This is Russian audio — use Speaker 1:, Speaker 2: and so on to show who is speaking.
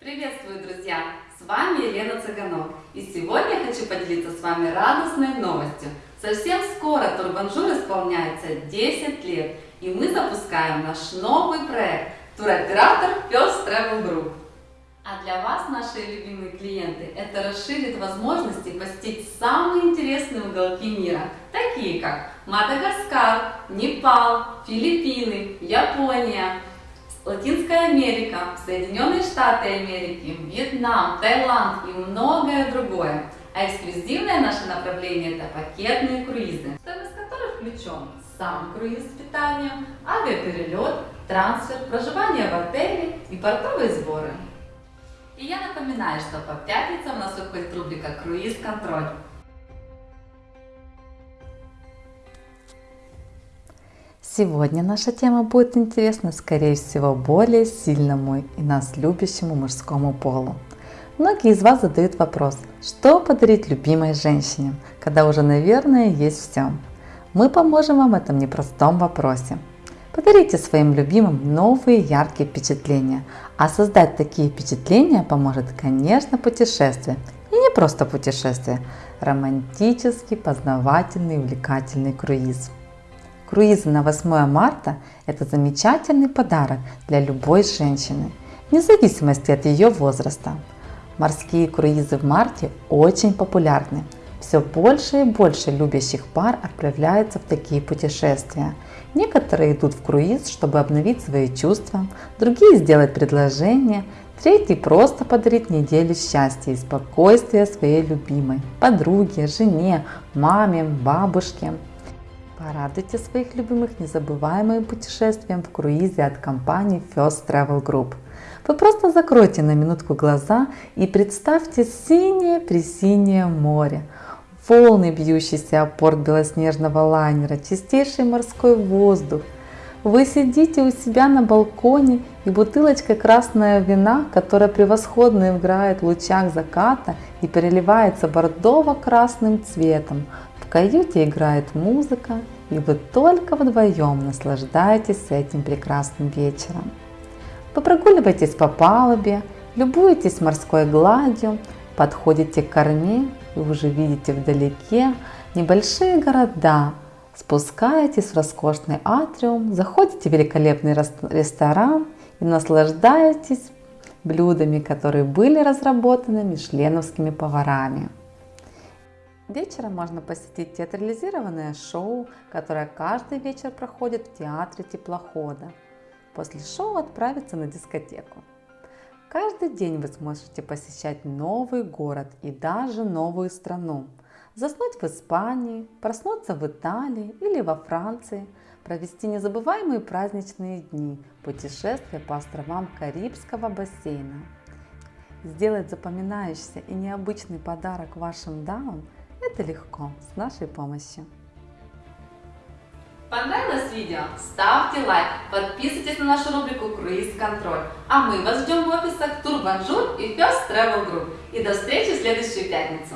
Speaker 1: Приветствую, друзья! С вами Елена Цыганов. И сегодня хочу поделиться с вами радостной новостью. Совсем скоро Турбанжур исполняется 10 лет, и мы запускаем наш новый проект туроператор First Travel Group. А для вас, наши любимые клиенты, это расширит возможности посетить самые интересные уголки мира, такие как Мадагаскар, Непал, Филиппины, Япония, Латинская Америка, Соединенные Штаты Америки, Вьетнам, Таиланд и многое другое. А эксклюзивное наше направление – это пакетные круизы, стоимость которых включен сам круиз с питанием, авиаперелет, трансфер, проживание в отеле и портовые сборы. И я напоминаю, что по пятницам у нас выходит рубрика «Круиз-контроль».
Speaker 2: Сегодня наша тема будет интересна, скорее всего, более сильному и нас любящему мужскому полу. Многие из вас задают вопрос, что подарить любимой женщине, когда уже, наверное, есть все. Мы поможем вам в этом непростом вопросе. Подарите своим любимым новые яркие впечатления, а создать такие впечатления поможет, конечно, путешествие. И не просто путешествие, романтический, познавательный, увлекательный круиз. Круизы на 8 марта – это замечательный подарок для любой женщины, вне зависимости от ее возраста. Морские круизы в марте очень популярны. Все больше и больше любящих пар отправляются в такие путешествия. Некоторые идут в круиз, чтобы обновить свои чувства, другие сделать предложение, третий просто подарить неделю счастья и спокойствия своей любимой, подруге, жене, маме, бабушке – Порадуйте своих любимых незабываемым путешествием в круизе от компании First Travel Group. Вы просто закройте на минутку глаза и представьте синее-пресинее море, волны, бьющиеся о порт белоснежного лайнера, чистейший морской воздух. Вы сидите у себя на балконе и бутылочка красного вина, которая превосходно играет в лучах заката и переливается бордово-красным цветом, каюте играет музыка, и вы только вдвоем наслаждаетесь этим прекрасным вечером. Вы прогуливаетесь по палубе, любуетесь морской гладью, подходите к корме и уже видите вдалеке небольшие города, спускаетесь в роскошный атриум, заходите в великолепный ресторан и наслаждаетесь блюдами, которые были разработаны мишленовскими поварами. Вечером можно посетить театрализированное шоу, которое каждый вечер проходит в театре теплохода. После шоу отправиться на дискотеку. Каждый день вы сможете посещать новый город и даже новую страну. Заснуть в Испании, проснуться в Италии или во Франции, провести незабываемые праздничные дни, путешествия по островам Карибского бассейна. Сделать запоминающийся и необычный подарок вашим дамам – это легко, с нашей помощью.
Speaker 1: Понравилось видео? Ставьте лайк, подписывайтесь на нашу рубрику Круиз Контроль. А мы вас ждем в офисах Турбанжур и First Travel Group. И до встречи в следующую пятницу.